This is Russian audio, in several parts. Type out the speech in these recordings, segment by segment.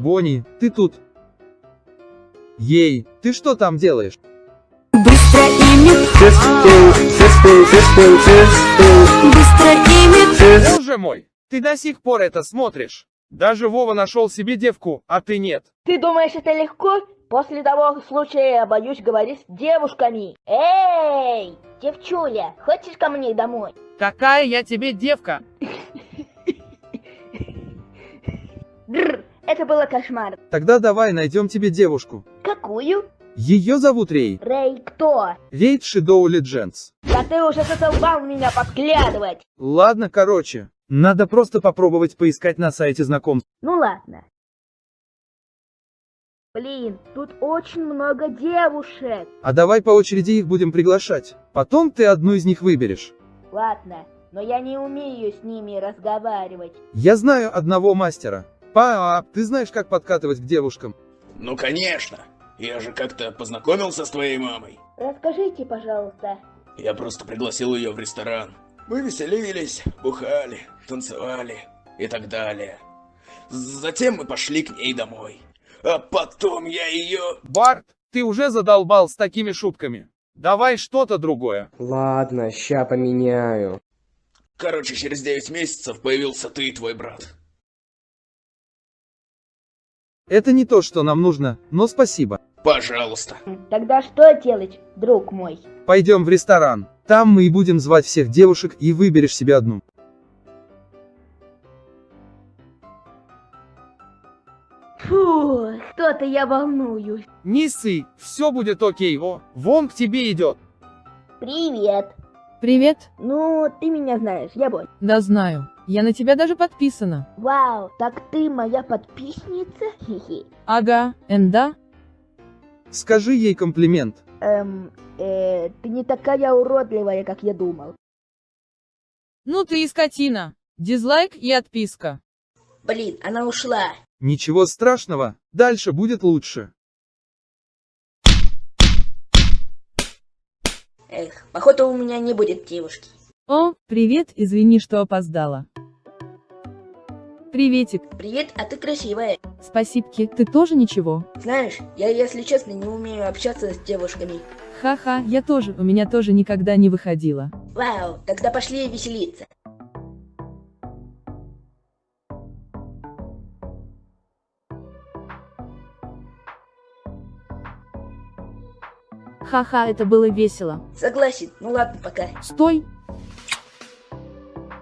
Бонни, ты тут? Ей, ты что там делаешь? Быстро ими, быстро ими, Боже мой, ты до сих пор это смотришь. Даже Вова нашел себе девку, а ты нет. Ты думаешь, это легко? После того случая я боюсь говорить с девушками. Эй, девчуля, хочешь ко мне домой? Какая я тебе девка? Это было кошмар. Тогда давай найдем тебе девушку. Какую? Ее зовут Рей. Рэй, кто? Рейд Shadow Legends. Да ты уже задолбал меня подглядывать. Ладно, короче. Надо просто попробовать поискать на сайте знакомств. Ну ладно. Блин, тут очень много девушек. А давай по очереди их будем приглашать. Потом ты одну из них выберешь. Ладно, но я не умею с ними разговаривать. Я знаю одного мастера. Пап, ты знаешь, как подкатывать к девушкам? Ну конечно. Я же как-то познакомился с твоей мамой. Расскажите, пожалуйста. Я просто пригласил ее в ресторан. Мы веселились, бухали, танцевали и так далее. Затем мы пошли к ней домой. А потом я ее... Барт, ты уже задолбал с такими шутками. Давай что-то другое. Ладно, ща поменяю. Короче, через 9 месяцев появился ты и твой брат. Это не то, что нам нужно, но спасибо. Пожалуйста. Тогда что делать, друг мой? Пойдем в ресторан. Там мы и будем звать всех девушек и выберешь себе одну. Фу, что-то я волнуюсь. Не ссы, все будет окей, о, вон к тебе идет. Привет. Привет. Ну, ты меня знаешь, я Бонь. Да знаю. Я на тебя даже подписана. Вау, так ты моя подписчица? Хи-хи. Ага, энда. Скажи ей комплимент. Эм, э, ты не такая уродливая, как я думал. Ну ты и скотина. Дизлайк и отписка. Блин, она ушла. Ничего страшного, дальше будет лучше. Эх, походу у меня не будет девушки. О, привет, извини, что опоздала. Приветик. Привет, а ты красивая. Спасибки, ты тоже ничего? Знаешь, я, если честно, не умею общаться с девушками. Ха-ха, я тоже, у меня тоже никогда не выходила. Вау, тогда пошли веселиться. Ха-ха, это было весело. Согласен, ну ладно, пока. Стой.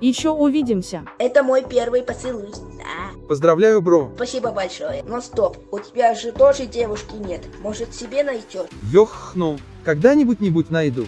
Еще увидимся. Это мой первый поцелуй. Да. Поздравляю, бро. Спасибо большое. Но стоп, у тебя же тоже девушки нет. Может себе найдешь? Ёхну, когда-нибудь-нибудь найду.